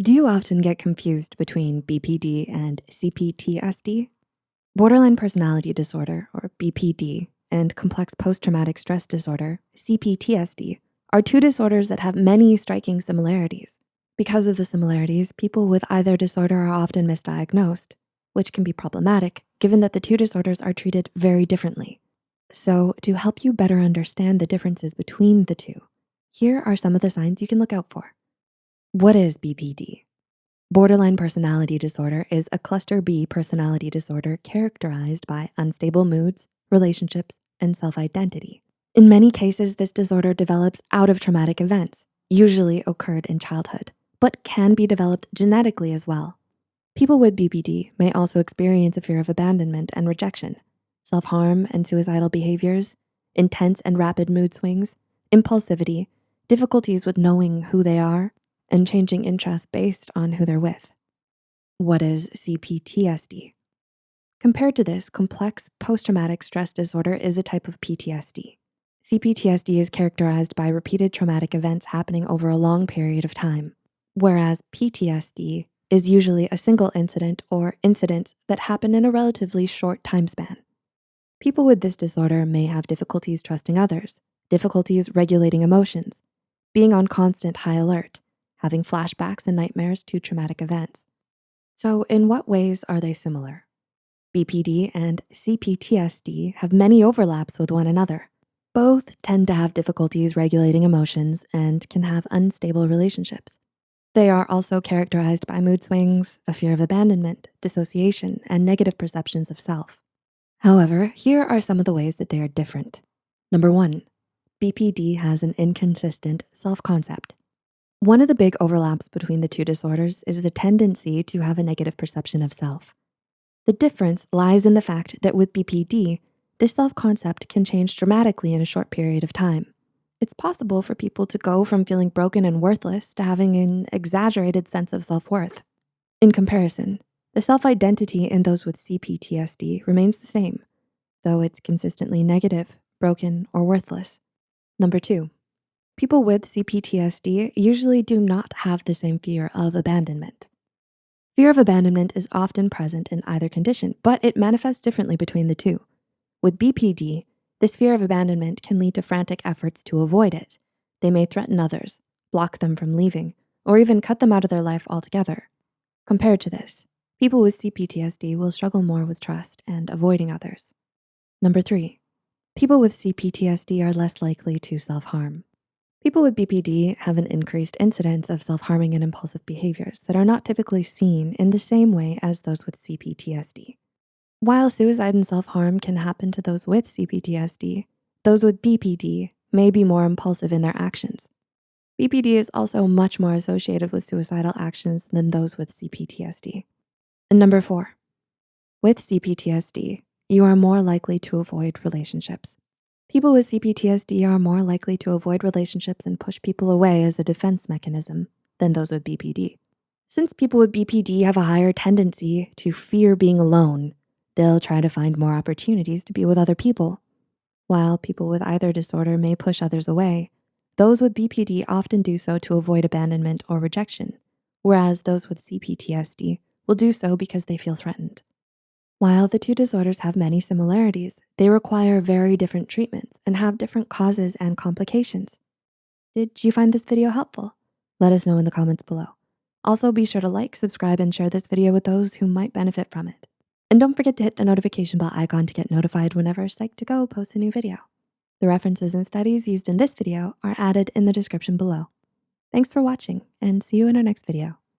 Do you often get confused between BPD and CPTSD? Borderline personality disorder, or BPD, and complex post-traumatic stress disorder, CPTSD, are two disorders that have many striking similarities. Because of the similarities, people with either disorder are often misdiagnosed, which can be problematic given that the two disorders are treated very differently. So to help you better understand the differences between the two, here are some of the signs you can look out for. What is BPD? Borderline personality disorder is a cluster B personality disorder characterized by unstable moods, relationships, and self-identity. In many cases, this disorder develops out of traumatic events, usually occurred in childhood, but can be developed genetically as well. People with BPD may also experience a fear of abandonment and rejection, self-harm and suicidal behaviors, intense and rapid mood swings, impulsivity, difficulties with knowing who they are, and changing interests based on who they're with. What is CPTSD? Compared to this, complex post-traumatic stress disorder is a type of PTSD. CPTSD is characterized by repeated traumatic events happening over a long period of time, whereas PTSD is usually a single incident or incidents that happen in a relatively short time span. People with this disorder may have difficulties trusting others, difficulties regulating emotions, being on constant high alert, having flashbacks and nightmares to traumatic events. So in what ways are they similar? BPD and CPTSD have many overlaps with one another. Both tend to have difficulties regulating emotions and can have unstable relationships. They are also characterized by mood swings, a fear of abandonment, dissociation, and negative perceptions of self. However, here are some of the ways that they are different. Number one, BPD has an inconsistent self-concept. One of the big overlaps between the two disorders is the tendency to have a negative perception of self. The difference lies in the fact that with BPD, this self-concept can change dramatically in a short period of time. It's possible for people to go from feeling broken and worthless to having an exaggerated sense of self-worth. In comparison, the self-identity in those with CPTSD remains the same, though it's consistently negative, broken, or worthless. Number two, People with CPTSD usually do not have the same fear of abandonment. Fear of abandonment is often present in either condition, but it manifests differently between the two. With BPD, this fear of abandonment can lead to frantic efforts to avoid it. They may threaten others, block them from leaving, or even cut them out of their life altogether. Compared to this, people with CPTSD will struggle more with trust and avoiding others. Number three, people with CPTSD are less likely to self-harm. People with BPD have an increased incidence of self-harming and impulsive behaviors that are not typically seen in the same way as those with CPTSD. While suicide and self-harm can happen to those with CPTSD, those with BPD may be more impulsive in their actions. BPD is also much more associated with suicidal actions than those with CPTSD. And number four, with CPTSD, you are more likely to avoid relationships. People with CPTSD are more likely to avoid relationships and push people away as a defense mechanism than those with BPD. Since people with BPD have a higher tendency to fear being alone, they'll try to find more opportunities to be with other people. While people with either disorder may push others away, those with BPD often do so to avoid abandonment or rejection, whereas those with CPTSD will do so because they feel threatened. While the two disorders have many similarities, they require very different treatments and have different causes and complications. Did you find this video helpful? Let us know in the comments below. Also be sure to like, subscribe, and share this video with those who might benefit from it. And don't forget to hit the notification bell icon to get notified whenever Psych2Go posts a new video. The references and studies used in this video are added in the description below. Thanks for watching and see you in our next video.